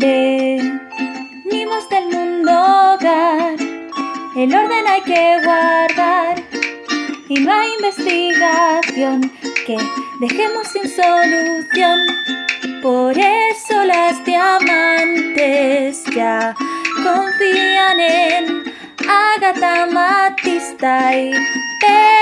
Ven, mimos del mundo hogar, el orden hay que guardar y no hay investigación que dejemos sin solución. Por eso las diamantes ya confían en Agatha Matista y Pedro.